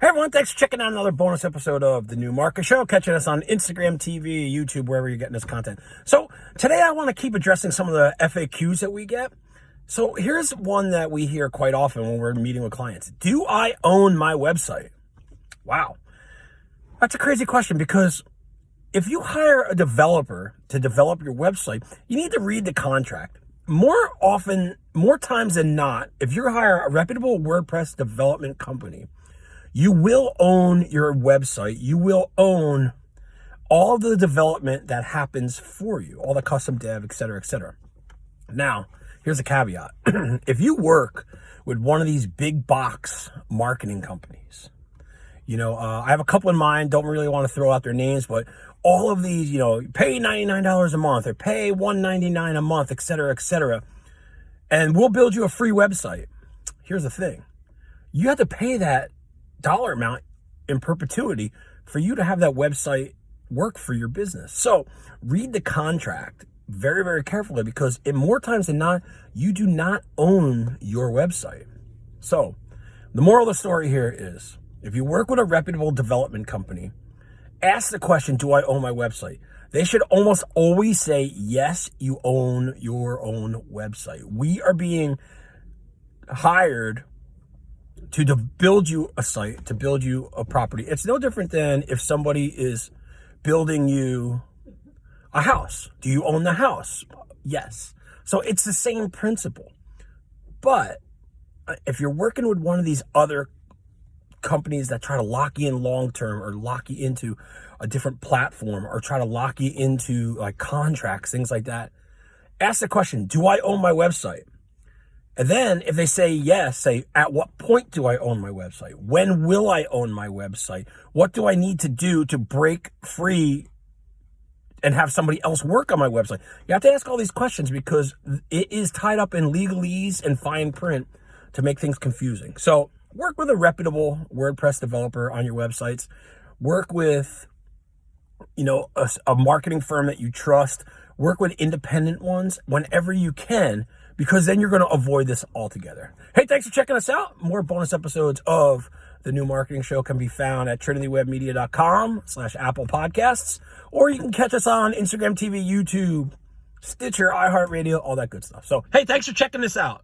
Hey everyone, thanks for checking out another bonus episode of the New Market Show. Catching us on Instagram, TV, YouTube, wherever you're getting this content. So today I want to keep addressing some of the FAQs that we get. So here's one that we hear quite often when we're meeting with clients. Do I own my website? Wow. That's a crazy question because if you hire a developer to develop your website, you need to read the contract. More often, more times than not, if you hire a reputable WordPress development company, you will own your website. You will own all the development that happens for you, all the custom dev, et cetera, et cetera. Now, here's a caveat. if you work with one of these big box marketing companies, you know, uh, I have a couple in mind, don't really want to throw out their names, but all of these, you know, pay $99 a month or pay 199 a month, et cetera, et cetera. And we'll build you a free website. Here's the thing. You have to pay that dollar amount in perpetuity for you to have that website work for your business. So read the contract very, very carefully because in more times than not, you do not own your website. So the moral of the story here is if you work with a reputable development company, ask the question, do I own my website? They should almost always say, yes, you own your own website. We are being hired to, to build you a site, to build you a property. It's no different than if somebody is building you a house. Do you own the house? Yes. So it's the same principle. But uh, if you're working with one of these other companies that try to lock you in long term or lock you into a different platform or try to lock you into like contracts, things like that, ask the question, do I own my website? And then if they say yes, say, at what point do I own my website? When will I own my website? What do I need to do to break free and have somebody else work on my website? You have to ask all these questions because it is tied up in legalese and fine print to make things confusing. So work with a reputable WordPress developer on your websites. Work with, you know, a, a marketing firm that you trust. Work with independent ones whenever you can because then you're going to avoid this altogether. Hey, thanks for checking us out. More bonus episodes of the new marketing show can be found at trinitywebmedia.com slash Apple Podcasts, or you can catch us on Instagram TV, YouTube, Stitcher, iHeartRadio, all that good stuff. So, hey, thanks for checking this out.